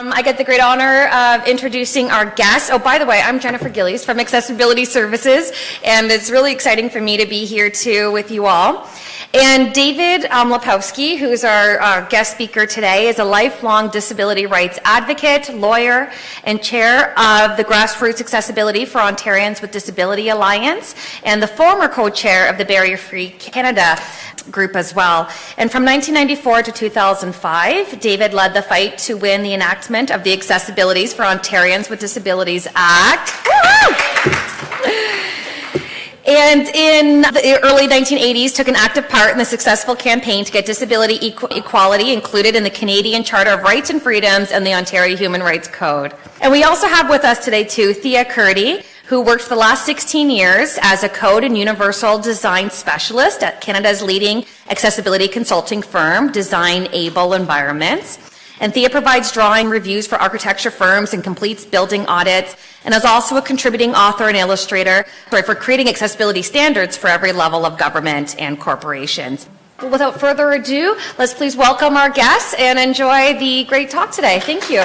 Um, I get the great honor of introducing our guest. Oh, by the way, I'm Jennifer Gillies from Accessibility Services, and it's really exciting for me to be here too with you all. And David um, Lepofsky, who's our uh, guest speaker today, is a lifelong disability rights advocate, lawyer, and chair of the Grassroots Accessibility for Ontarians with Disability Alliance, and the former co-chair of the Barrier Free Canada group as well. And from 1994 to 2005, David led the fight to win the enactment of the Accessibilities for Ontarians with Disabilities Act. And in the early 1980s, took an active part in the successful campaign to get disability equ equality included in the Canadian Charter of Rights and Freedoms and the Ontario Human Rights Code. And we also have with us today, too, Thea Kurdi, who worked for the last 16 years as a code and universal design specialist at Canada's leading accessibility consulting firm, Design Able Environments. And Thea provides drawing reviews for architecture firms and completes building audits, and is also a contributing author and illustrator for creating accessibility standards for every level of government and corporations. Without further ado, let's please welcome our guests and enjoy the great talk today. Thank you.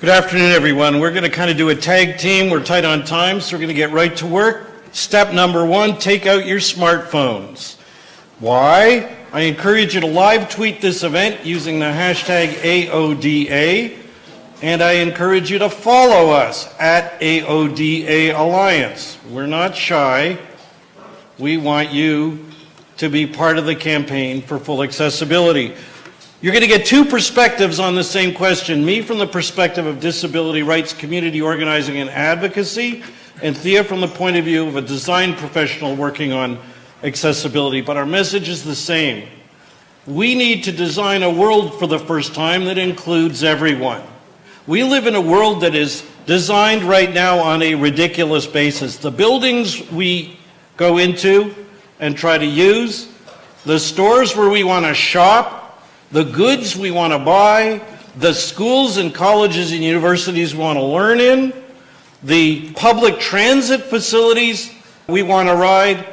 Good afternoon, everyone. We're going to kind of do a tag team. We're tight on time, so we're going to get right to work. Step number one, take out your smartphones. Why? I encourage you to live tweet this event using the hashtag AODA, and I encourage you to follow us at AODA Alliance. We're not shy. We want you to be part of the campaign for full accessibility. You're going to get two perspectives on the same question. Me from the perspective of disability rights, community organizing, and advocacy, and Thea from the point of view of a design professional working on accessibility. But our message is the same. We need to design a world for the first time that includes everyone. We live in a world that is designed right now on a ridiculous basis. The buildings we go into and try to use, the stores where we want to shop, the goods we want to buy, the schools and colleges and universities we want to learn in, the public transit facilities we want to ride,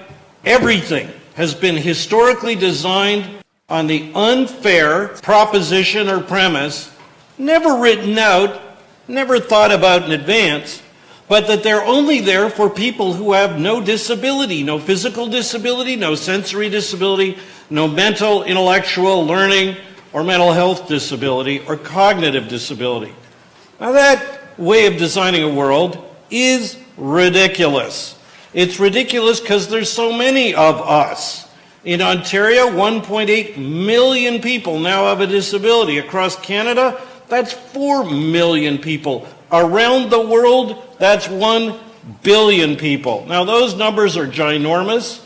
everything has been historically designed on the unfair proposition or premise, never written out, never thought about in advance, but that they're only there for people who have no disability, no physical disability, no sensory disability, no mental, intellectual, learning, or mental health disability, or cognitive disability. Now that way of designing a world is ridiculous. It's ridiculous because there's so many of us. In Ontario, 1.8 million people now have a disability. Across Canada, that's 4 million people. Around the world, that's 1 billion people. Now, those numbers are ginormous,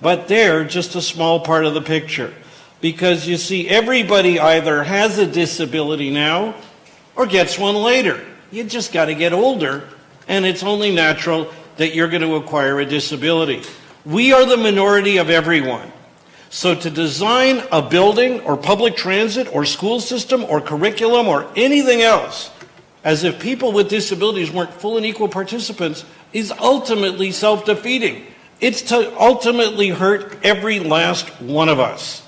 but they're just a small part of the picture. Because you see, everybody either has a disability now or gets one later. You just got to get older, and it's only natural that you're going to acquire a disability. We are the minority of everyone. So to design a building or public transit or school system or curriculum or anything else as if people with disabilities weren't full and equal participants is ultimately self-defeating. It's to ultimately hurt every last one of us.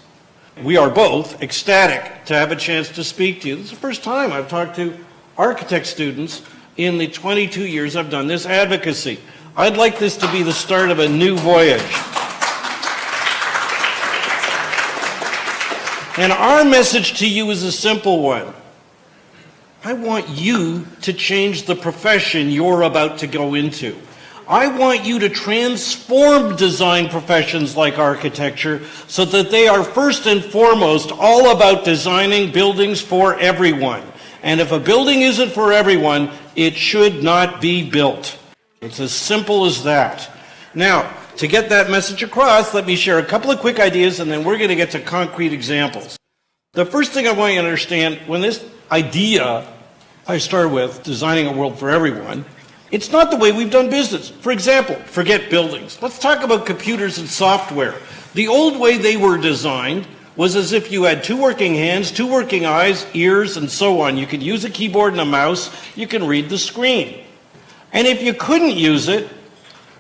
We are both ecstatic to have a chance to speak to you. This is the first time I've talked to architect students in the 22 years I've done this advocacy. I'd like this to be the start of a new voyage. And our message to you is a simple one. I want you to change the profession you're about to go into. I want you to transform design professions like architecture so that they are first and foremost all about designing buildings for everyone. And if a building isn't for everyone, it should not be built. It's as simple as that. Now, to get that message across, let me share a couple of quick ideas and then we're going to get to concrete examples. The first thing I want you to understand, when this idea I started with, designing a world for everyone, it's not the way we've done business. For example, forget buildings. Let's talk about computers and software. The old way they were designed was as if you had two working hands, two working eyes, ears, and so on. You could use a keyboard and a mouse. You can read the screen. And if you couldn't use it,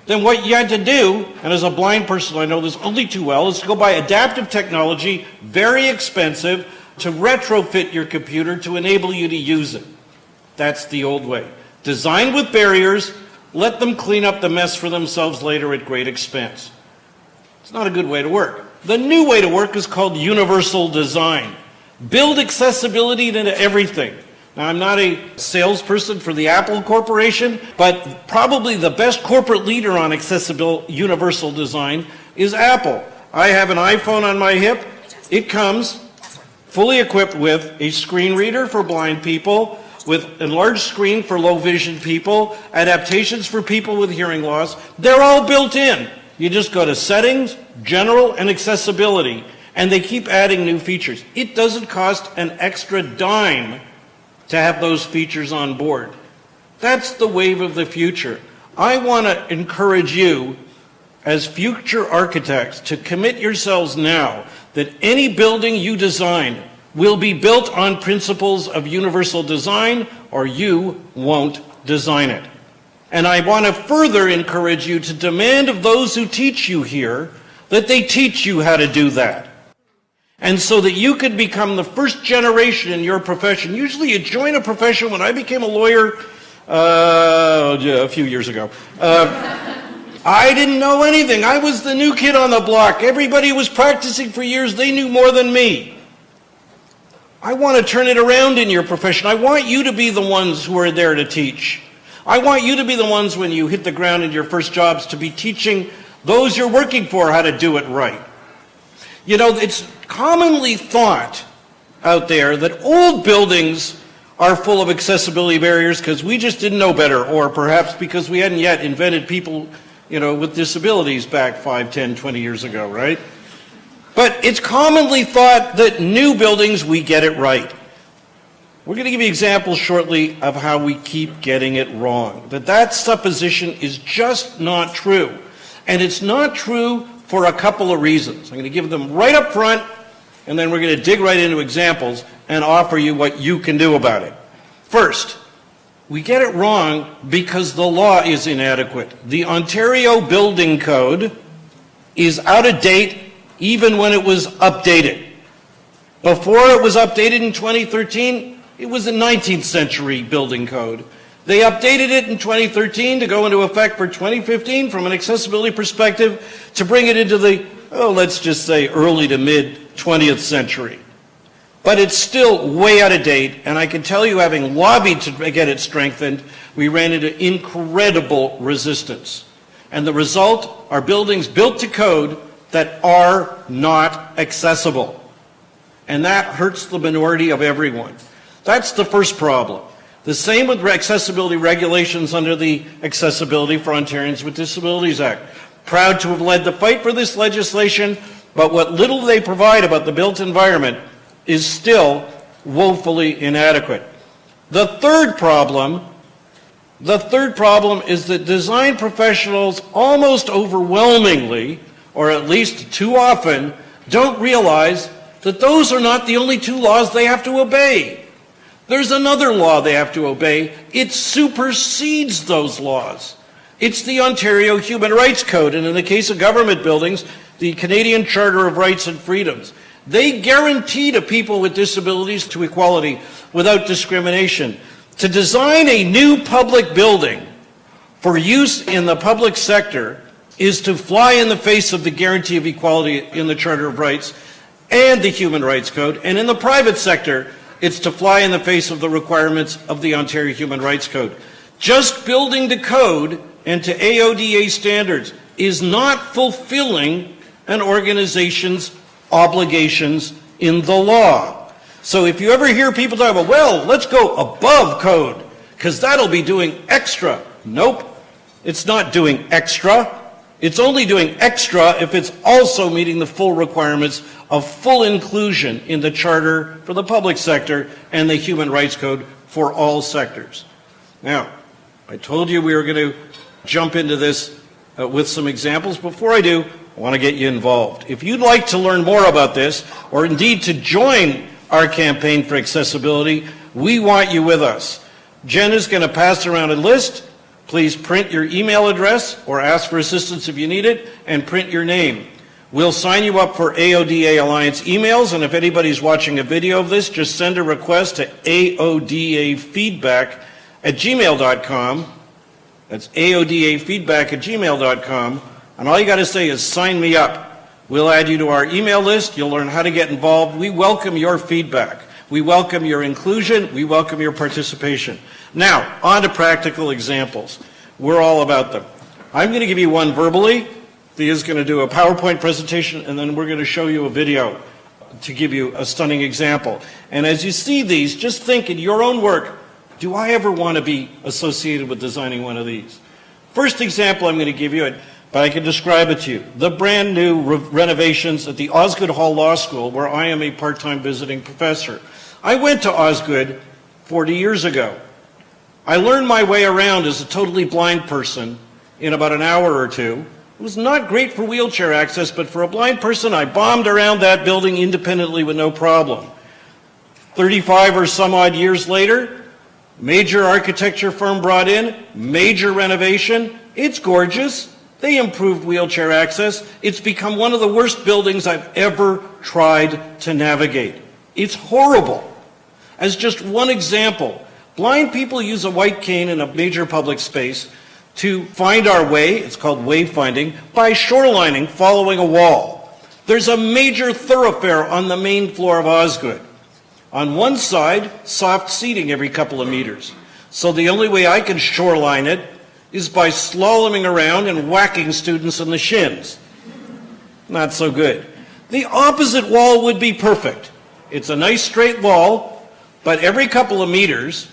then what you had to do, and as a blind person I know this only too well, is to go buy adaptive technology, very expensive, to retrofit your computer to enable you to use it. That's the old way. Design with barriers, let them clean up the mess for themselves later at great expense. It's not a good way to work. The new way to work is called universal design. Build accessibility into everything. Now, I'm not a salesperson for the Apple Corporation, but probably the best corporate leader on accessible universal design is Apple. I have an iPhone on my hip. It comes fully equipped with a screen reader for blind people, with enlarged screen for low vision people, adaptations for people with hearing loss. They're all built in. You just go to settings, general, and accessibility, and they keep adding new features. It doesn't cost an extra dime to have those features on board. That's the wave of the future. I want to encourage you as future architects to commit yourselves now that any building you design will be built on principles of universal design or you won't design it. And I want to further encourage you to demand of those who teach you here that they teach you how to do that. And so that you could become the first generation in your profession. Usually you join a profession. When I became a lawyer uh, a few years ago, uh, I didn't know anything. I was the new kid on the block. Everybody was practicing for years. They knew more than me. I want to turn it around in your profession. I want you to be the ones who are there to teach. I want you to be the ones when you hit the ground in your first jobs to be teaching those you're working for how to do it right. You know, it's commonly thought out there that old buildings are full of accessibility barriers because we just didn't know better, or perhaps because we hadn't yet invented people, you know, with disabilities back 5, 10, 20 years ago, right? But it's commonly thought that new buildings, we get it right. We're going to give you examples shortly of how we keep getting it wrong. That that supposition is just not true. And it's not true for a couple of reasons. I'm going to give them right up front, and then we're going to dig right into examples and offer you what you can do about it. First, we get it wrong because the law is inadequate. The Ontario Building Code is out of date even when it was updated. Before it was updated in 2013, it was a 19th century building code. They updated it in 2013 to go into effect for 2015 from an accessibility perspective to bring it into the, oh, let's just say early to mid 20th century. But it's still way out of date, and I can tell you, having lobbied to get it strengthened, we ran into incredible resistance. And the result are buildings built to code that are not accessible. And that hurts the minority of everyone. That's the first problem. The same with accessibility regulations under the Accessibility for Ontarians with Disabilities Act. Proud to have led the fight for this legislation, but what little they provide about the built environment is still woefully inadequate. The third problem, the third problem is that design professionals almost overwhelmingly, or at least too often, don't realize that those are not the only two laws they have to obey. There's another law they have to obey. It supersedes those laws. It's the Ontario Human Rights Code, and in the case of government buildings, the Canadian Charter of Rights and Freedoms. They guarantee to people with disabilities to equality without discrimination. To design a new public building for use in the public sector is to fly in the face of the guarantee of equality in the Charter of Rights and the Human Rights Code. And in the private sector, it's to fly in the face of the requirements of the Ontario Human Rights Code. Just building the code and to AODA standards is not fulfilling an organization's obligations in the law. So if you ever hear people talk about, well, let's go above code, because that'll be doing extra. Nope, it's not doing extra. It's only doing extra if it's also meeting the full requirements of full inclusion in the Charter for the public sector and the Human Rights Code for all sectors. Now, I told you we were going to jump into this uh, with some examples. Before I do, I want to get you involved. If you'd like to learn more about this, or indeed to join our campaign for accessibility, we want you with us. Jen is going to pass around a list Please print your email address or ask for assistance if you need it and print your name. We'll sign you up for AODA Alliance emails, and if anybody's watching a video of this, just send a request to AODAfeedback at gmail.com. That's AODAfeedback at gmail.com. And all you got to say is sign me up. We'll add you to our email list. You'll learn how to get involved. We welcome your feedback. We welcome your inclusion. We welcome your participation. Now, on to practical examples. We're all about them. I'm going to give you one verbally. Thea's going to do a PowerPoint presentation, and then we're going to show you a video to give you a stunning example. And as you see these, just think in your own work, do I ever want to be associated with designing one of these? First example I'm going to give you, but I can describe it to you. The brand new re renovations at the Osgoode Hall Law School, where I am a part-time visiting professor. I went to Osgoode 40 years ago. I learned my way around as a totally blind person in about an hour or two. It was not great for wheelchair access, but for a blind person, I bombed around that building independently with no problem. 35 or some odd years later, major architecture firm brought in, major renovation. It's gorgeous. They improved wheelchair access. It's become one of the worst buildings I've ever tried to navigate. It's horrible. As just one example, blind people use a white cane in a major public space to find our way, it's called wayfinding, by shorelining following a wall. There's a major thoroughfare on the main floor of Osgoode. On one side, soft seating every couple of meters. So the only way I can shoreline it is by slaloming around and whacking students in the shins. Not so good. The opposite wall would be perfect. It's a nice straight wall, but every couple of meters,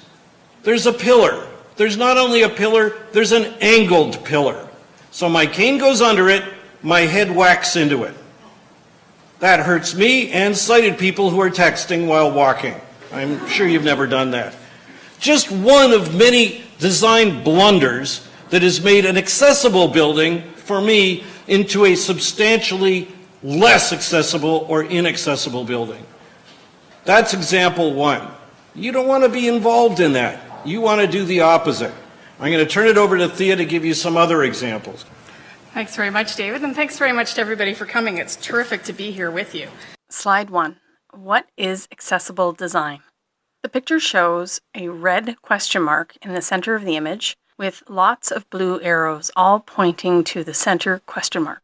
there's a pillar there's not only a pillar, there's an angled pillar. So my cane goes under it, my head whacks into it. That hurts me and sighted people who are texting while walking. I'm sure you've never done that. Just one of many design blunders that has made an accessible building, for me, into a substantially less accessible or inaccessible building. That's example one. You don't want to be involved in that. You want to do the opposite. I'm going to turn it over to Thea to give you some other examples. Thanks very much, David, and thanks very much to everybody for coming. It's terrific to be here with you. Slide one. What is accessible design? The picture shows a red question mark in the center of the image with lots of blue arrows all pointing to the center question mark.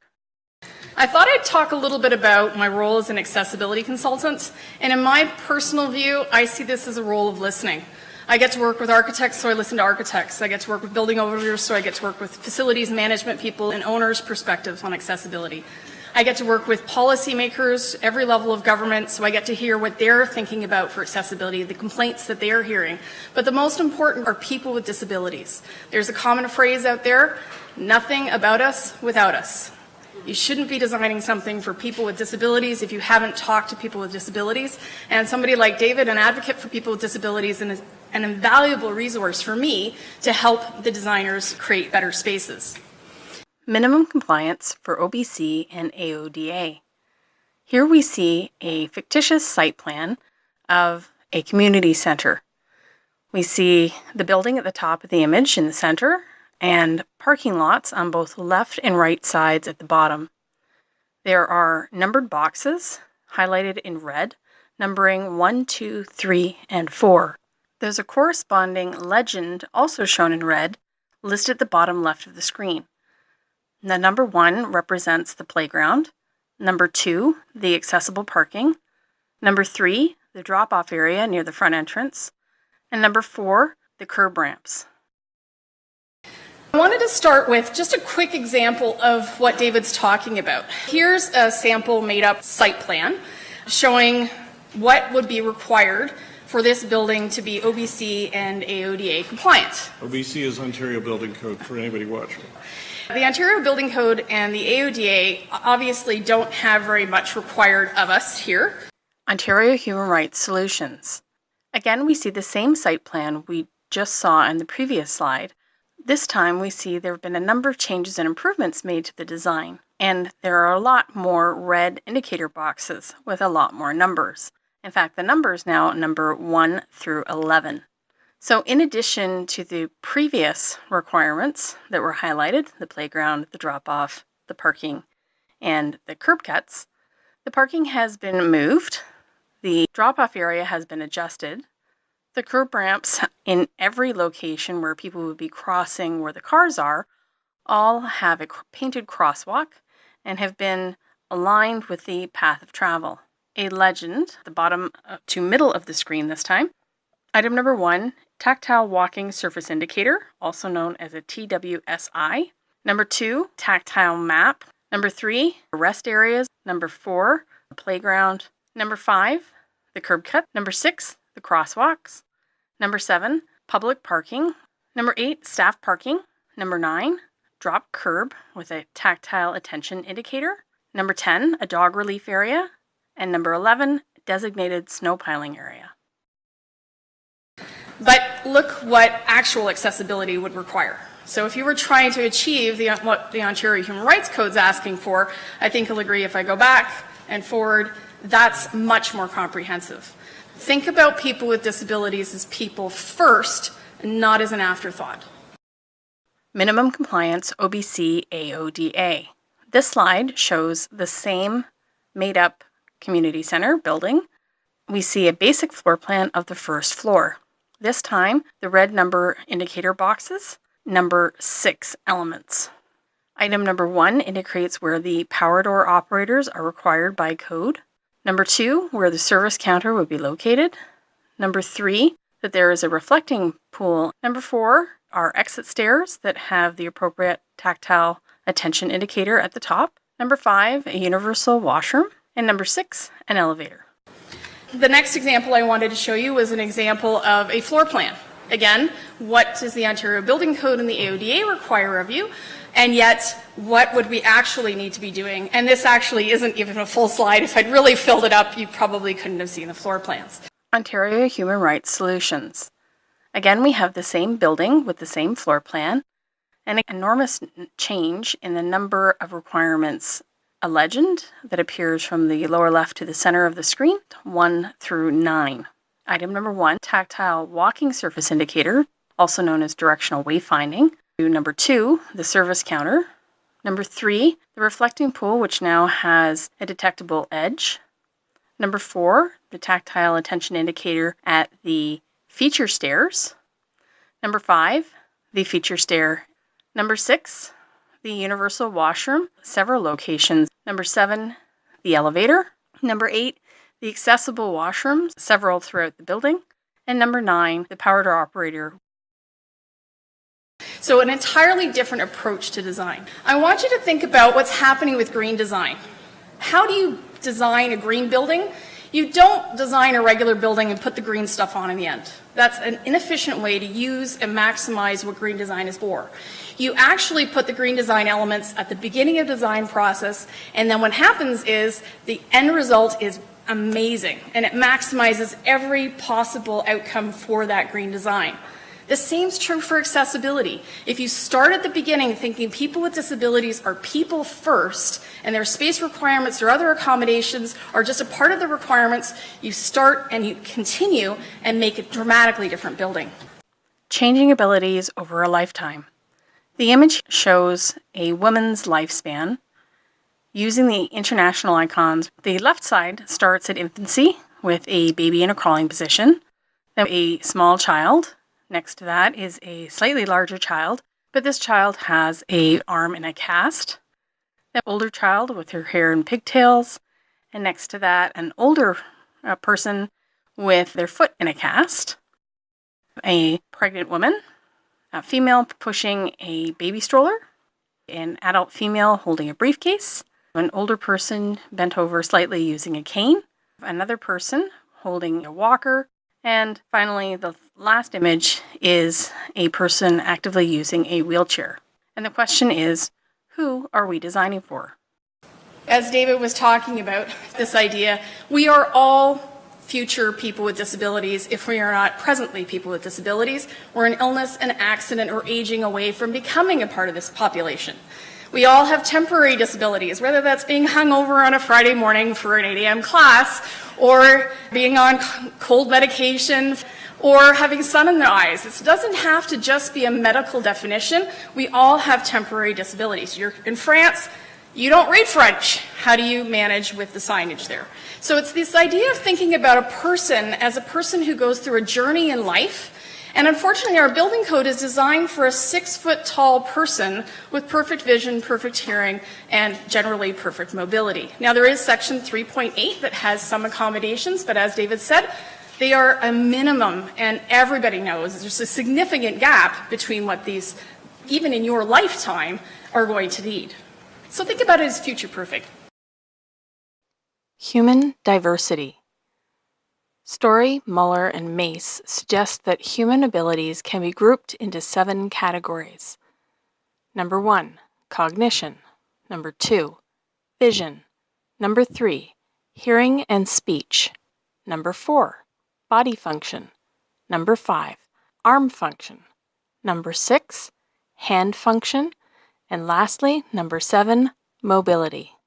I thought I'd talk a little bit about my role as an accessibility consultant. And in my personal view, I see this as a role of listening. I get to work with architects, so I listen to architects. I get to work with building owners, so I get to work with facilities management people and owners' perspectives on accessibility. I get to work with policymakers, every level of government, so I get to hear what they're thinking about for accessibility, the complaints that they're hearing. But the most important are people with disabilities. There's a common phrase out there, nothing about us without us. You shouldn't be designing something for people with disabilities if you haven't talked to people with disabilities. And somebody like David, an advocate for people with disabilities, and an invaluable resource for me to help the designers create better spaces. Minimum compliance for OBC and AODA. Here we see a fictitious site plan of a community center. We see the building at the top of the image in the center and parking lots on both left and right sides at the bottom. There are numbered boxes highlighted in red, numbering 1, 2, 3, and 4. There's a corresponding legend, also shown in red, listed at the bottom left of the screen. The number one represents the playground, number two, the accessible parking, number three, the drop off area near the front entrance, and number four, the curb ramps. I wanted to start with just a quick example of what David's talking about. Here's a sample made up site plan showing what would be required for this building to be OBC and AODA compliant. OBC is Ontario Building Code for anybody watching. The Ontario Building Code and the AODA obviously don't have very much required of us here. Ontario Human Rights Solutions. Again, we see the same site plan we just saw in the previous slide. This time we see there have been a number of changes and improvements made to the design, and there are a lot more red indicator boxes with a lot more numbers. In fact, the numbers now number 1 through 11. So, in addition to the previous requirements that were highlighted the playground, the drop off, the parking, and the curb cuts the parking has been moved, the drop off area has been adjusted, the curb ramps in every location where people would be crossing where the cars are all have a painted crosswalk and have been aligned with the path of travel. A legend, the bottom uh, to middle of the screen this time. Item number one tactile walking surface indicator, also known as a TWSI. Number two, tactile map. Number three, rest areas. Number four, playground. Number five, the curb cut. Number six, the crosswalks. Number seven, public parking. Number eight, staff parking. Number nine, drop curb with a tactile attention indicator. Number 10, a dog relief area. And number 11, designated snow piling area. But look what actual accessibility would require. So if you were trying to achieve the, what the Ontario Human Rights Code is asking for, I think you'll agree if I go back and forward, that's much more comprehensive. Think about people with disabilities as people first, not as an afterthought. Minimum compliance OBC AODA. This slide shows the same made up community center building. We see a basic floor plan of the first floor. This time, the red number indicator boxes number six elements. Item number one indicates where the power door operators are required by code. Number two, where the service counter would be located. Number three, that there is a reflecting pool. Number four are exit stairs that have the appropriate tactile attention indicator at the top. Number five, a universal washroom. And number six, an elevator. The next example I wanted to show you was an example of a floor plan. Again, what does the Ontario Building Code and the AODA require of you? And yet, what would we actually need to be doing? And this actually isn't even a full slide. If I'd really filled it up, you probably couldn't have seen the floor plans. Ontario Human Rights Solutions. Again, we have the same building with the same floor plan, an enormous change in the number of requirements a legend that appears from the lower left to the center of the screen, 1 through 9. Item number 1, tactile walking surface indicator, also known as directional wayfinding. Number 2, the service counter. Number 3, the reflecting pool, which now has a detectable edge. Number 4, the tactile attention indicator at the feature stairs. Number 5, the feature stair. Number 6, the universal washroom, several locations. Number seven, the elevator. Number eight, the accessible washrooms, several throughout the building. And number nine, the power door operator. So, an entirely different approach to design. I want you to think about what's happening with green design. How do you design a green building? You don't design a regular building and put the green stuff on in the end. That's an inefficient way to use and maximize what green design is for. You actually put the green design elements at the beginning of the design process, and then what happens is the end result is amazing, and it maximizes every possible outcome for that green design. The same is true for accessibility. If you start at the beginning thinking people with disabilities are people first and their space requirements or other accommodations are just a part of the requirements, you start and you continue and make a dramatically different building. Changing abilities over a lifetime. The image shows a woman's lifespan using the international icons. The left side starts at infancy with a baby in a crawling position, then a small child Next to that is a slightly larger child, but this child has a arm in a cast. An older child with her hair in pigtails, and next to that, an older uh, person with their foot in a cast. A pregnant woman, a female pushing a baby stroller, an adult female holding a briefcase, an older person bent over slightly using a cane, another person holding a walker, and finally, the last image is a person actively using a wheelchair. And the question is who are we designing for? As David was talking about this idea, we are all future people with disabilities if we are not presently people with disabilities. We're an illness, an accident, or aging away from becoming a part of this population. We all have temporary disabilities, whether that's being hung over on a Friday morning for an 8 a.m. class or being on cold medication or having sun in their eyes. It doesn't have to just be a medical definition. We all have temporary disabilities. You're in France, you don't read French. How do you manage with the signage there? So it's this idea of thinking about a person as a person who goes through a journey in life. And unfortunately, our building code is designed for a six foot tall person with perfect vision, perfect hearing, and generally perfect mobility. Now, there is section 3.8 that has some accommodations, but as David said, they are a minimum, and everybody knows there's a significant gap between what these, even in your lifetime, are going to need. So think about it as future proofing. Human diversity. Story, Mueller, and Mace suggest that human abilities can be grouped into seven categories. Number one, cognition. Number two, vision. Number three, hearing and speech. Number four, body function. Number five, arm function. Number six, hand function. And lastly, number seven, mobility.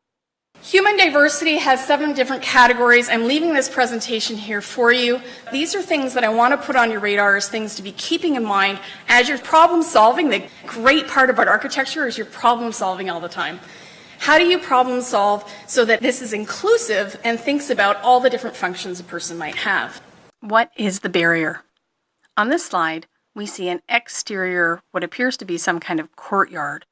Human diversity has seven different categories. I'm leaving this presentation here for you. These are things that I want to put on your radar as things to be keeping in mind as you're problem solving. The great part about architecture is you're problem solving all the time. How do you problem solve so that this is inclusive and thinks about all the different functions a person might have? What is the barrier? On this slide, we see an exterior, what appears to be some kind of courtyard.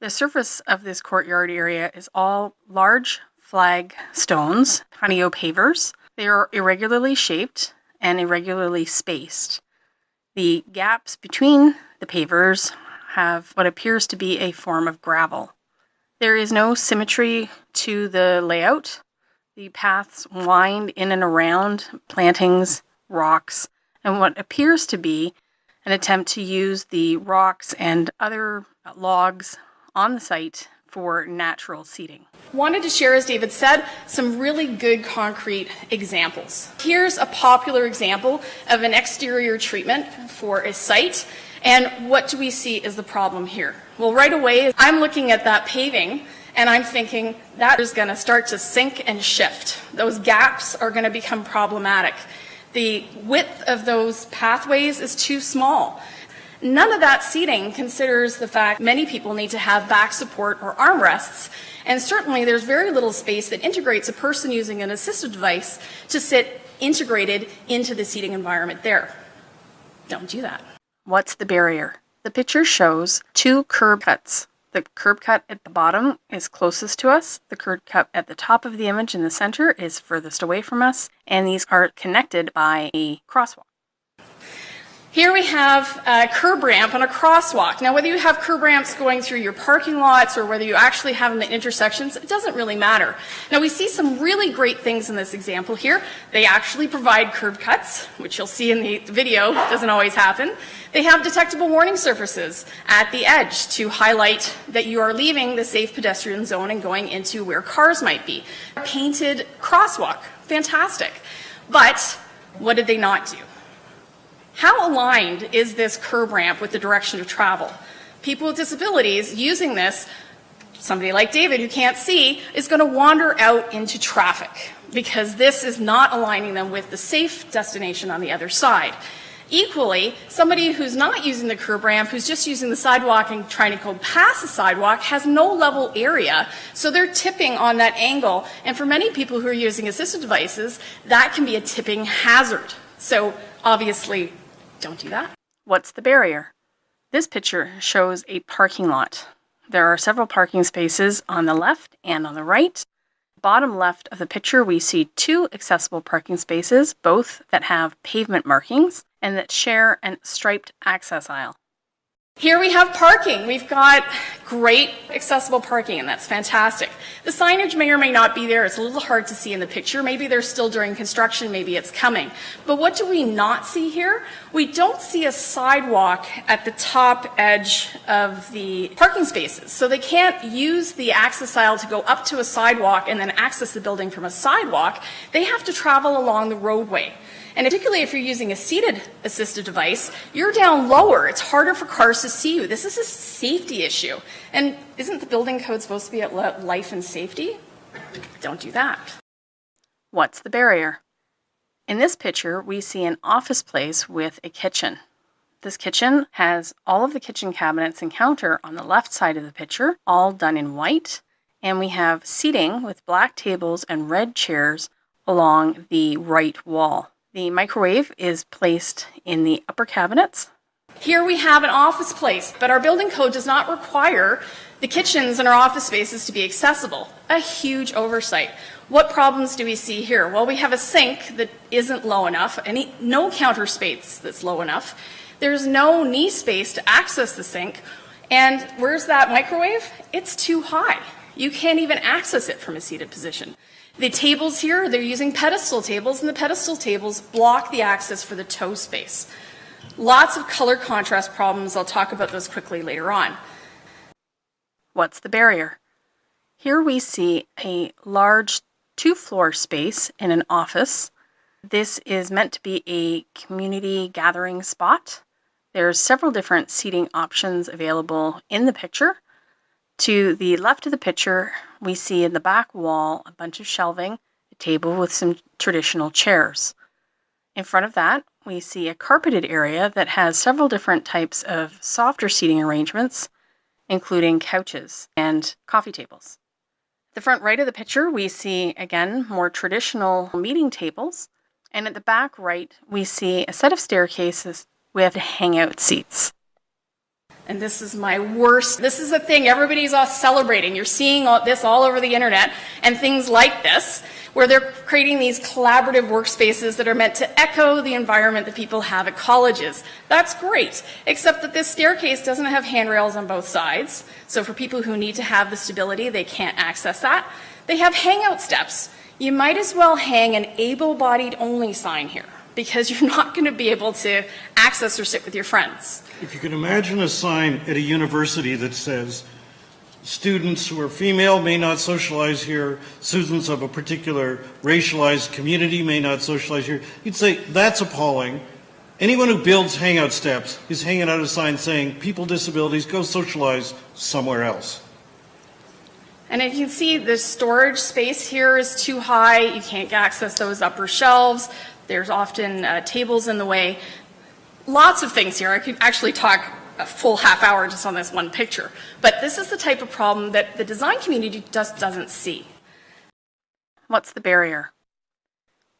The surface of this courtyard area is all large flag stones, honeycomb pavers. They are irregularly shaped and irregularly spaced. The gaps between the pavers have what appears to be a form of gravel. There is no symmetry to the layout. The paths wind in and around plantings, rocks, and what appears to be an attempt to use the rocks and other logs on the site for natural seating. Wanted to share, as David said, some really good concrete examples. Here's a popular example of an exterior treatment for a site. And what do we see is the problem here? Well, right away, I'm looking at that paving and I'm thinking that is going to start to sink and shift. Those gaps are going to become problematic. The width of those pathways is too small. None of that seating considers the fact many people need to have back support or armrests, and certainly there's very little space that integrates a person using an assistive device to sit integrated into the seating environment there. Don't do that. What's the barrier? The picture shows two curb cuts. The curb cut at the bottom is closest to us. The curb cut at the top of the image in the center is furthest away from us. And these are connected by a crosswalk. Here we have a curb ramp on a crosswalk. Now, whether you have curb ramps going through your parking lots or whether you actually have them at intersections, it doesn't really matter. Now, we see some really great things in this example here. They actually provide curb cuts, which you'll see in the video doesn't always happen. They have detectable warning surfaces at the edge to highlight that you are leaving the safe pedestrian zone and going into where cars might be. Painted crosswalk, fantastic. But what did they not do? How aligned is this curb ramp with the direction of travel? People with disabilities using this, somebody like David who can't see, is going to wander out into traffic because this is not aligning them with the safe destination on the other side. Equally, somebody who's not using the curb ramp, who's just using the sidewalk and trying to go past the sidewalk, has no level area, so they're tipping on that angle. And for many people who are using assistive devices, that can be a tipping hazard. So obviously, don't do that. What's the barrier? This picture shows a parking lot. There are several parking spaces on the left and on the right. Bottom left of the picture, we see two accessible parking spaces, both that have pavement markings and that share a striped access aisle. Here we have parking. We've got great accessible parking, and that's fantastic. The signage may or may not be there. It's a little hard to see in the picture. Maybe they're still during construction. Maybe it's coming. But what do we not see here? We don't see a sidewalk at the top edge of the parking spaces. So they can't use the access aisle to go up to a sidewalk and then access the building from a sidewalk. They have to travel along the roadway. And particularly if you're using a seated assistive device, you're down lower. It's harder for cars to see you. This is a safety issue. And isn't the building code supposed to be at life and safety? Don't do that. What's the barrier? In this picture, we see an office place with a kitchen. This kitchen has all of the kitchen cabinets and counter on the left side of the picture, all done in white, and we have seating with black tables and red chairs along the right wall. The microwave is placed in the upper cabinets. Here we have an office place, but our building code does not require the kitchens in our office spaces to be accessible. A huge oversight. What problems do we see here? Well, we have a sink that isn't low enough, any, no counter space that's low enough. There's no knee space to access the sink. And where's that microwave? It's too high. You can't even access it from a seated position. The tables here, they're using pedestal tables, and the pedestal tables block the access for the toe space. Lots of color contrast problems. I'll talk about those quickly later on. What's the barrier? Here we see a large two floor space in an office. This is meant to be a community gathering spot. There's several different seating options available in the picture. To the left of the picture, we see in the back wall a bunch of shelving, a table with some traditional chairs. In front of that, we see a carpeted area that has several different types of softer seating arrangements, including couches and coffee tables. The front right of the picture, we see again more traditional meeting tables, and at the back right, we see a set of staircases with hangout seats. And this is my worst. This is the thing everybody's all celebrating. You're seeing all this all over the internet and things like this, where they're creating these collaborative workspaces that are meant to echo the environment that people have at colleges. That's great, except that this staircase doesn't have handrails on both sides. So for people who need to have the stability, they can't access that. They have hangout steps. You might as well hang an able-bodied only sign here because you're not going to be able to access or sit with your friends. If you can imagine a sign at a university that says, students who are female may not socialize here, students of a particular racialized community may not socialize here, you'd say, that's appalling. Anyone who builds hangout steps is hanging out a sign saying, people with disabilities, go socialize somewhere else. And if you can see, the storage space here is too high. You can't access those upper shelves. There's often uh, tables in the way lots of things here. I could actually talk a full half hour just on this one picture. But this is the type of problem that the design community just doesn't see. What's the barrier?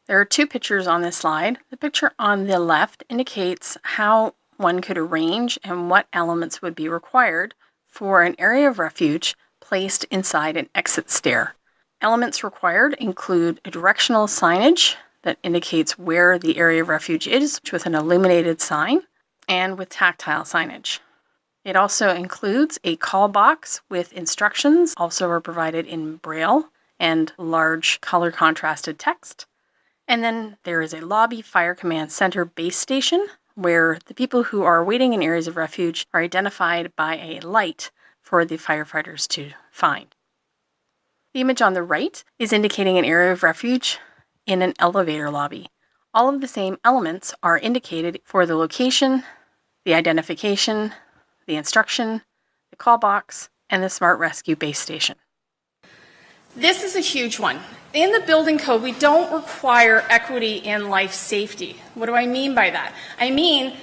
There are two pictures on this slide. The picture on the left indicates how one could arrange and what elements would be required for an area of refuge placed inside an exit stair. Elements required include a directional signage that indicates where the area of refuge is with an illuminated sign and with tactile signage. It also includes a call box with instructions, also are provided in braille and large color contrasted text. And then there is a lobby fire command center base station where the people who are waiting in areas of refuge are identified by a light for the firefighters to find. The image on the right is indicating an area of refuge in an elevator lobby. All of the same elements are indicated for the location, the identification, the instruction, the call box, and the Smart Rescue base station. This is a huge one. In the building code, we don't require equity in life safety. What do I mean by that? I mean,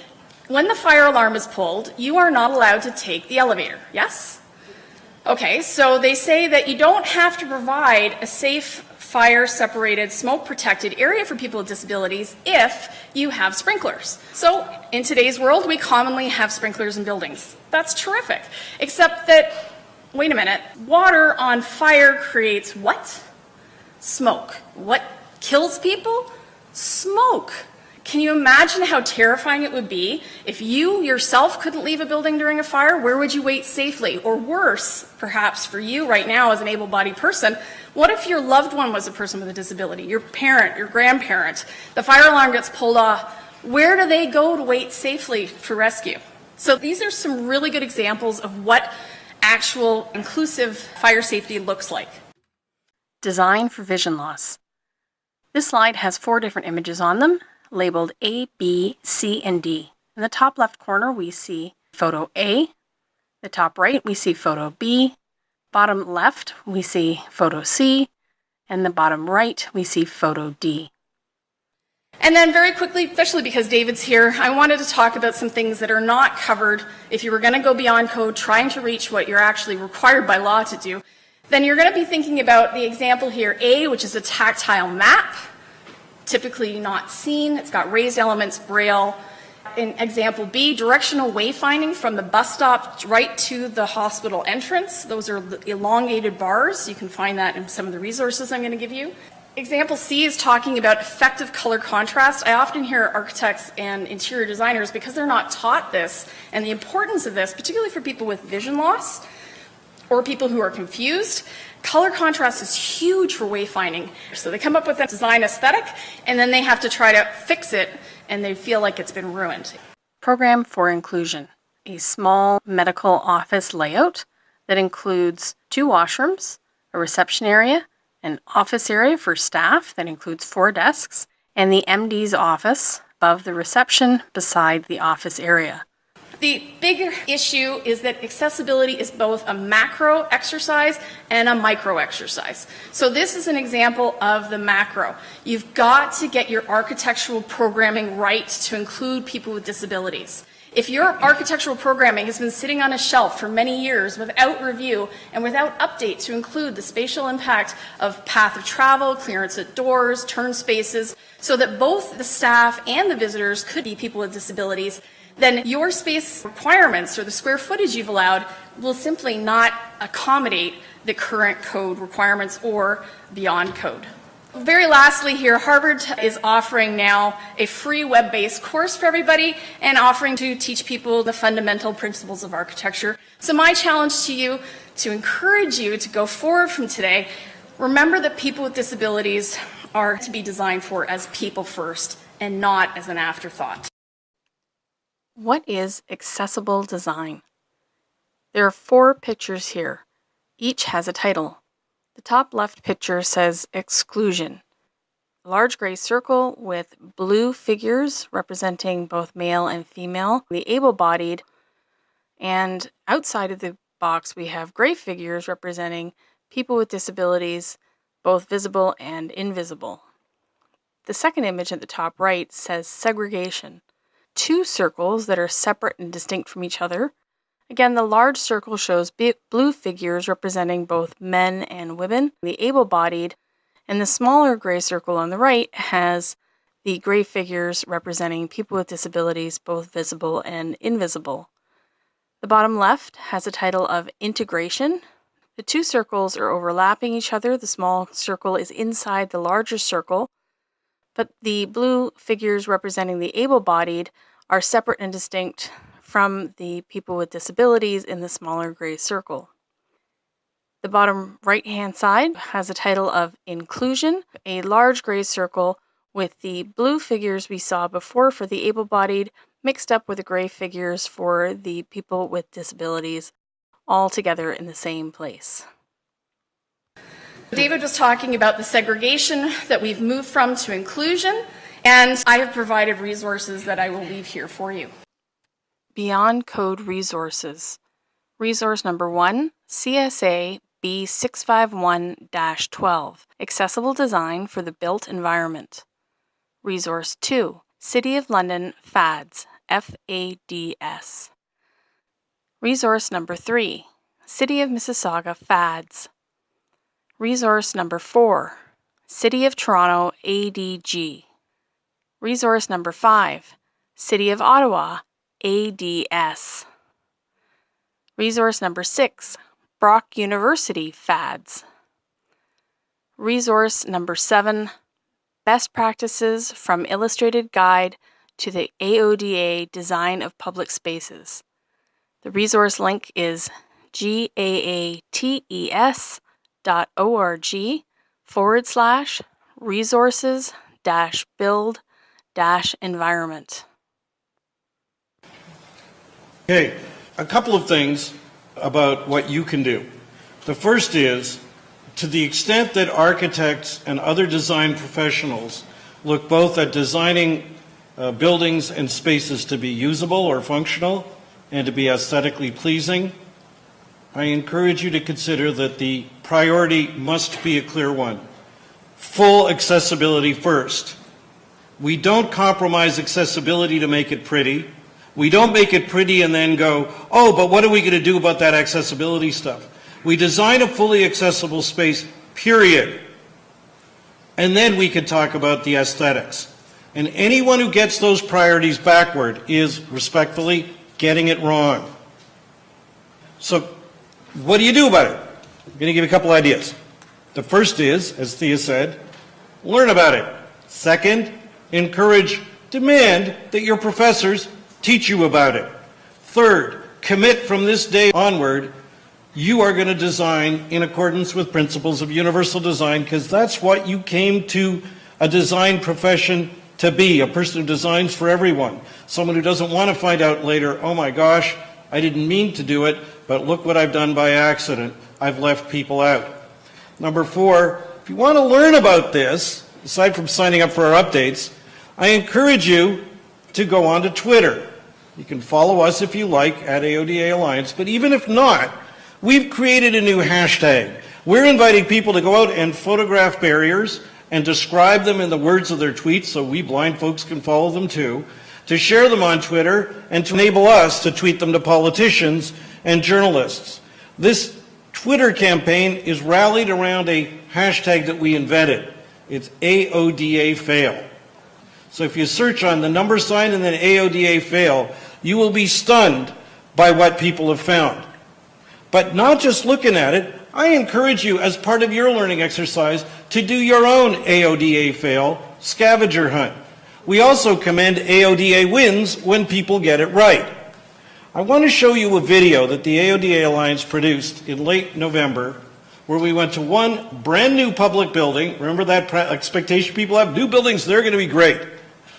when the fire alarm is pulled, you are not allowed to take the elevator. Yes? Okay, so they say that you don't have to provide a safe fire separated, smoke protected area for people with disabilities if you have sprinklers. So in today's world, we commonly have sprinklers in buildings. That's terrific. Except that, wait a minute, water on fire creates what? Smoke. What kills people? Smoke. Can you imagine how terrifying it would be if you yourself couldn't leave a building during a fire? Where would you wait safely? Or worse, perhaps for you right now as an able bodied person, what if your loved one was a person with a disability, your parent, your grandparent? The fire alarm gets pulled off. Where do they go to wait safely for rescue? So these are some really good examples of what actual inclusive fire safety looks like. Design for vision loss. This slide has four different images on them labeled A, B, C, and D. In the top left corner, we see photo A. The top right, we see photo B. Bottom left, we see photo C. And the bottom right, we see photo D. And then very quickly, especially because David's here, I wanted to talk about some things that are not covered if you were going to go beyond code, trying to reach what you're actually required by law to do. Then you're going to be thinking about the example here, A, which is a tactile map, typically not seen. It's got raised elements, braille. In example B, directional wayfinding from the bus stop right to the hospital entrance. Those are elongated bars. You can find that in some of the resources I'm going to give you. Example C is talking about effective color contrast. I often hear architects and interior designers, because they're not taught this and the importance of this, particularly for people with vision loss or people who are confused, color contrast is huge for wayfinding. So they come up with a design aesthetic and then they have to try to fix it and they feel like it's been ruined. Program for Inclusion, a small medical office layout that includes two washrooms, a reception area, an office area for staff that includes four desks, and the MD's office above the reception beside the office area. The bigger issue is that accessibility is both a macro exercise and a micro exercise. So this is an example of the macro. You've got to get your architectural programming right to include people with disabilities. If your architectural programming has been sitting on a shelf for many years without review and without update to include the spatial impact of path of travel, clearance at doors, turn spaces, so that both the staff and the visitors could be people with disabilities, then your space requirements or the square footage you've allowed will simply not accommodate the current code requirements or beyond code. Very lastly here, Harvard is offering now a free web-based course for everybody and offering to teach people the fundamental principles of architecture. So my challenge to you, to encourage you to go forward from today, remember that people with disabilities are to be designed for as people first and not as an afterthought. What is accessible design? There are four pictures here. Each has a title. The top left picture says exclusion. A large gray circle with blue figures representing both male and female, the able bodied, and outside of the box we have gray figures representing people with disabilities, both visible and invisible. The second image at the top right says segregation. Two circles that are separate and distinct from each other Again, the large circle shows blue figures representing both men and women, the able bodied, and the smaller gray circle on the right has the gray figures representing people with disabilities, both visible and invisible. The bottom left has a title of Integration. The two circles are overlapping each other. The small circle is inside the larger circle, but the blue figures representing the able bodied are separate and distinct from the people with disabilities in the smaller gray circle. The bottom right hand side has a title of Inclusion, a large gray circle with the blue figures we saw before for the able bodied mixed up with the gray figures for the people with disabilities, all together in the same place. David was talking about the segregation that we've moved from to inclusion, and I have provided resources that I will leave here for you. Beyond Code Resources. Resource number one, CSA B651 12, Accessible Design for the Built Environment. Resource 2, City of London FADS, FADS. Resource number 3, City of Mississauga FADS. Resource number 4, City of Toronto ADG. Resource number 5, City of Ottawa ADS. Resource number six, Brock University FADS. Resource number seven, Best Practices from Illustrated Guide to the AODA Design of Public Spaces. The resource link is gaates.org forward slash resources dash build dash environment. Okay, a couple of things about what you can do. The first is, to the extent that architects and other design professionals look both at designing uh, buildings and spaces to be usable or functional and to be aesthetically pleasing, I encourage you to consider that the priority must be a clear one. Full accessibility first. We don't compromise accessibility to make it pretty. We don't make it pretty and then go, oh, but what are we going to do about that accessibility stuff? We design a fully accessible space, period. And then we can talk about the aesthetics. And anyone who gets those priorities backward is respectfully getting it wrong. So what do you do about it? I'm going to give you a couple ideas. The first is, as Thea said, learn about it. Second, encourage, demand that your professors teach you about it. Third, commit from this day onward, you are going to design in accordance with principles of universal design because that's what you came to a design profession to be, a person who designs for everyone. Someone who doesn't want to find out later, oh my gosh, I didn't mean to do it, but look what I've done by accident. I've left people out. Number four, if you want to learn about this, aside from signing up for our updates, I encourage you to go on to Twitter. You can follow us if you like at AODA Alliance, but even if not, we've created a new hashtag. We're inviting people to go out and photograph barriers and describe them in the words of their tweets so we blind folks can follow them too, to share them on Twitter, and to enable us to tweet them to politicians and journalists. This Twitter campaign is rallied around a hashtag that we invented. It's AODA fail. So if you search on the number sign and then AODA fail, you will be stunned by what people have found. But not just looking at it, I encourage you as part of your learning exercise to do your own AODA fail scavenger hunt. We also commend AODA wins when people get it right. I want to show you a video that the AODA Alliance produced in late November where we went to one brand new public building. Remember that expectation people have? New buildings, they're going to be great.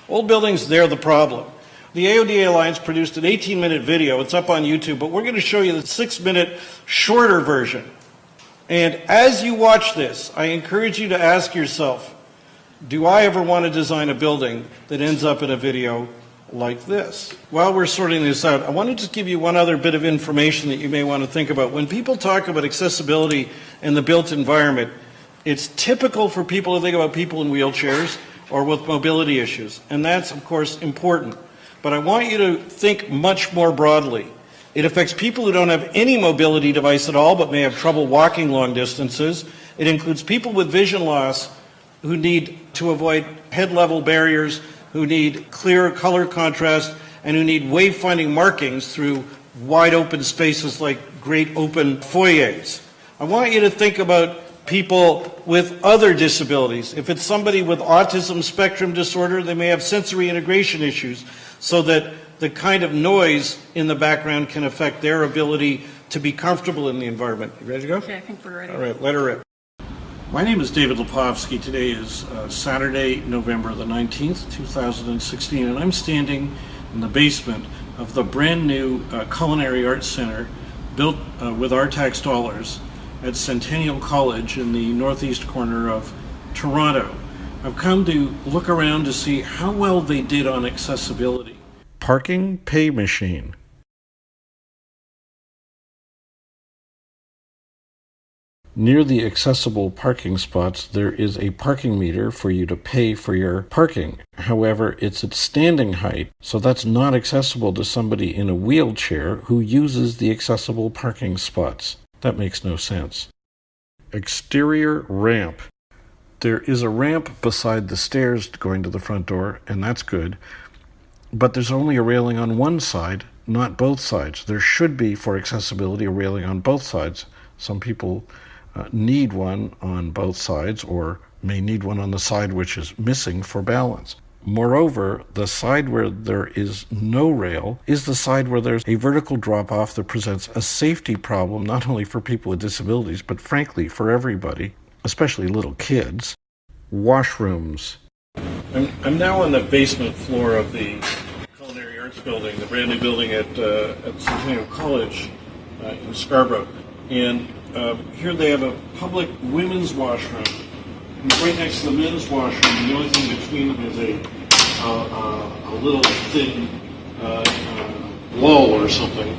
Old buildings, they're the problem. The AODA Alliance produced an 18 minute video. It's up on YouTube, but we're going to show you the six minute shorter version. And as you watch this, I encourage you to ask yourself, do I ever want to design a building that ends up in a video like this? While we're sorting this out, I want to just give you one other bit of information that you may want to think about. When people talk about accessibility in the built environment, it's typical for people to think about people in wheelchairs or with mobility issues. And that's, of course, important. But I want you to think much more broadly. It affects people who don't have any mobility device at all but may have trouble walking long distances. It includes people with vision loss who need to avoid head level barriers, who need clear color contrast, and who need wayfinding markings through wide open spaces like great open foyers. I want you to think about people with other disabilities. If it's somebody with autism spectrum disorder, they may have sensory integration issues so that the kind of noise in the background can affect their ability to be comfortable in the environment. You ready to go? Okay, I think we're ready. All right, let her rip. My name is David Lepofsky. Today is uh, Saturday, November the 19th, 2016, and I'm standing in the basement of the brand new uh, Culinary Arts Center built uh, with our tax dollars at Centennial College in the northeast corner of Toronto. I've come to look around to see how well they did on accessibility. Parking pay machine. Near the accessible parking spots, there is a parking meter for you to pay for your parking. However, it's at standing height, so that's not accessible to somebody in a wheelchair who uses the accessible parking spots. That makes no sense. Exterior ramp. There is a ramp beside the stairs going to the front door, and that's good. But there's only a railing on one side, not both sides. There should be, for accessibility, a railing on both sides. Some people uh, need one on both sides or may need one on the side which is missing for balance. Moreover, the side where there is no rail is the side where there's a vertical drop off that presents a safety problem not only for people with disabilities, but frankly for everybody especially little kids, washrooms. I'm, I'm now on the basement floor of the Culinary Arts Building, the brand new building at, uh, at Centennial College uh, in Scarborough. And uh, here they have a public women's washroom. And right next to the men's washroom, the only thing between them is a, a little thin uh, uh, wall or something.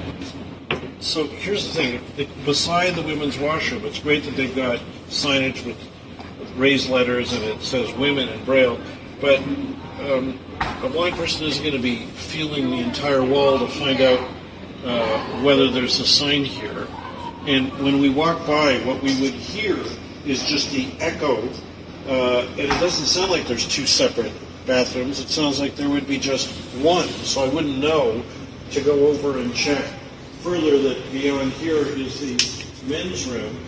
So here's the thing. Beside the women's washroom, it's great that they've got signage with, with raised letters and it says women in Braille. But um, a blind person isn't going to be feeling the entire wall to find out uh, whether there's a sign here. And when we walk by, what we would hear is just the echo, uh, and it doesn't sound like there's two separate bathrooms. It sounds like there would be just one, so I wouldn't know to go over and check. Further, that beyond here is the men's room,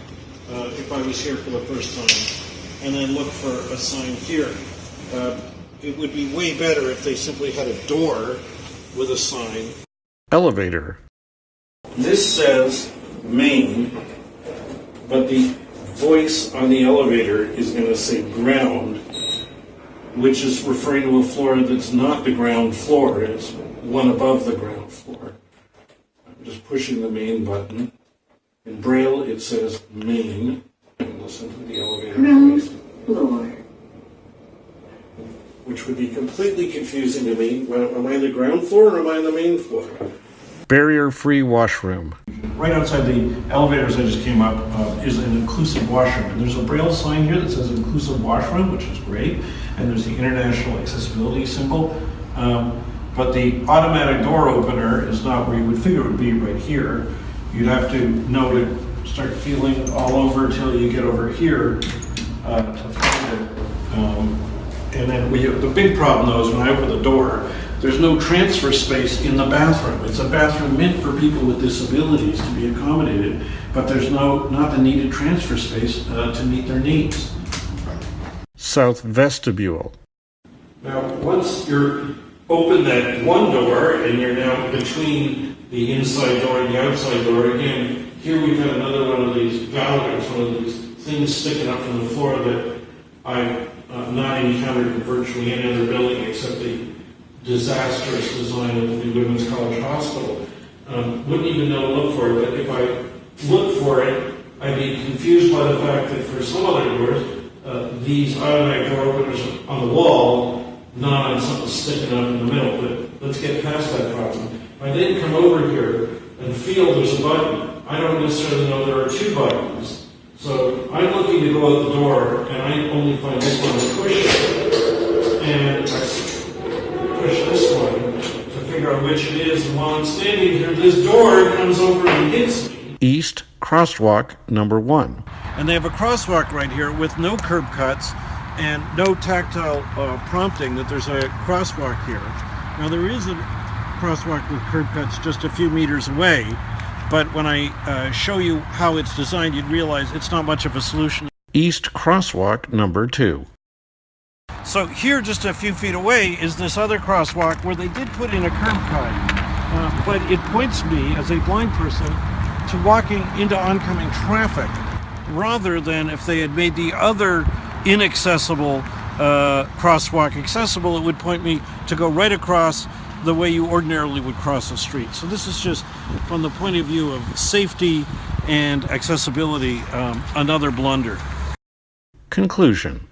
uh, if I was here for the first time, and then look for a sign here. Uh, it would be way better if they simply had a door with a sign. Elevator. This says main, but the voice on the elevator is going to say ground, which is referring to a floor that's not the ground floor, it's one above the ground floor. I'm just pushing the main button. In Braille, it says main. Listen to the elevator voice. floor. which would be completely confusing to me. Well, Am I on the ground floor or am I on the main floor? Barrier free washroom. Right outside the elevators I just came up uh, is an inclusive washroom. And there's a braille sign here that says inclusive washroom, which is great. And there's the international accessibility symbol. Um, but the automatic door opener is not where you would figure it would be right here. You'd have to know to start feeling all over until you get over here uh, to find it. Um, and then we, the big problem though is when I open the door, there's no transfer space in the bathroom. It's a bathroom meant for people with disabilities to be accommodated, but there's no, not the needed transfer space uh, to meet their needs. South vestibule. Now, once you're open that one door and you're now between the inside door and the outside door, again, here we've got another one of these valves, one of these things sticking up from the floor that I've uh, not encountered in virtually any other building except the disastrous design of the Women's College Hospital. Um, wouldn't even know to look for it, but if I look for it, I'd be confused by the fact that for some other doors, uh, these automatic door openers on the wall, not on something sticking up in the middle. But let's get past that problem. I then come over here and feel there's a button, I don't necessarily know there are two buttons. So I'm looking to go out the door, and I only find this one and push it. And I which it is. While I'm standing here, this door comes over and hits me. East crosswalk number one. And they have a crosswalk right here with no curb cuts and no tactile uh, prompting that there's a crosswalk here. Now there is a crosswalk with curb cuts just a few meters away, but when I uh, show you how it's designed, you'd realize it's not much of a solution. East crosswalk number two. So here, just a few feet away, is this other crosswalk where they did put in a curb cut, uh, but it points me as a blind person to walking into oncoming traffic, rather than if they had made the other inaccessible uh, crosswalk accessible, it would point me to go right across the way you ordinarily would cross a street. So this is just from the point of view of safety and accessibility, um, another blunder. Conclusion.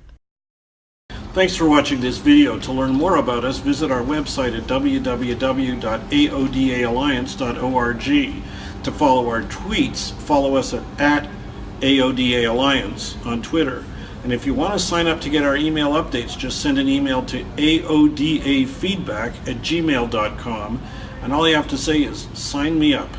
Thanks for watching this video. To learn more about us, visit our website at www.aodaalliance.org. To follow our tweets, follow us at, at on Twitter. And if you want to sign up to get our email updates, just send an email to aodafeedback at gmail.com. And all you have to say is, sign me up.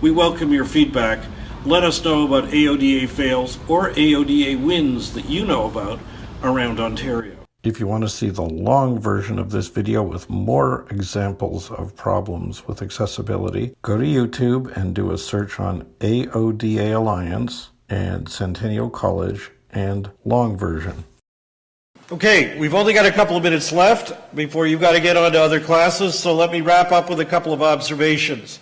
We welcome your feedback. Let us know about AODA fails or AODA wins that you know about around Ontario. If you want to see the long version of this video with more examples of problems with accessibility, go to YouTube and do a search on AODA Alliance and Centennial College and long version. Okay, we've only got a couple of minutes left before you've got to get on to other classes, so let me wrap up with a couple of observations.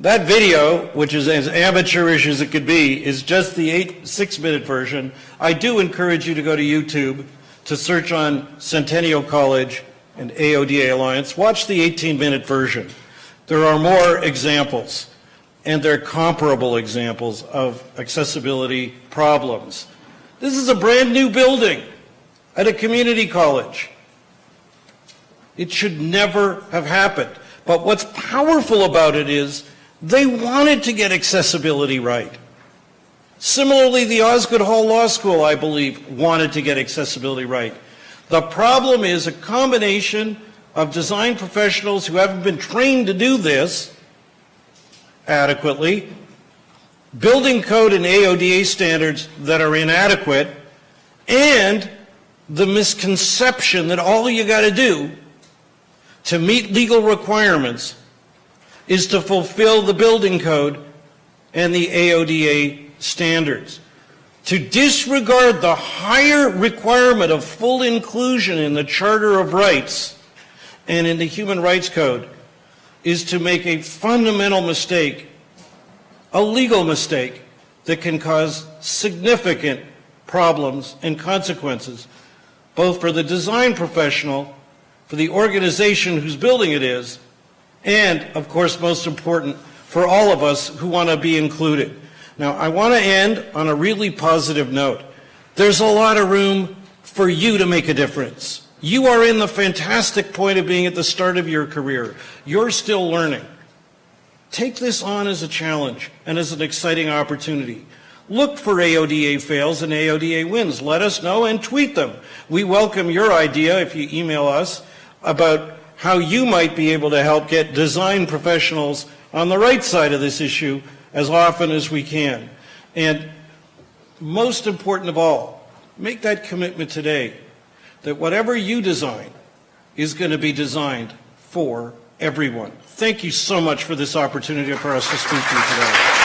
That video, which is as amateurish as it could be, is just the eight, six minute version. I do encourage you to go to YouTube to search on Centennial College and AODA Alliance. Watch the 18 minute version. There are more examples, and they're comparable examples of accessibility problems. This is a brand new building at a community college. It should never have happened. But what's powerful about it is they wanted to get accessibility right. Similarly, the Osgoode Hall Law School, I believe, wanted to get accessibility right. The problem is a combination of design professionals who haven't been trained to do this adequately, building code and AODA standards that are inadequate, and the misconception that all you got to do to meet legal requirements is to fulfill the building code and the AODA standards. To disregard the higher requirement of full inclusion in the Charter of Rights and in the Human Rights Code is to make a fundamental mistake, a legal mistake that can cause significant problems and consequences, both for the design professional, for the organization whose building it is, and, of course, most important, for all of us who want to be included. Now, I want to end on a really positive note. There's a lot of room for you to make a difference. You are in the fantastic point of being at the start of your career. You're still learning. Take this on as a challenge and as an exciting opportunity. Look for AODA fails and AODA wins. Let us know and tweet them. We welcome your idea if you email us about how you might be able to help get design professionals on the right side of this issue as often as we can. And most important of all, make that commitment today that whatever you design is going to be designed for everyone. Thank you so much for this opportunity for us to speak to you today.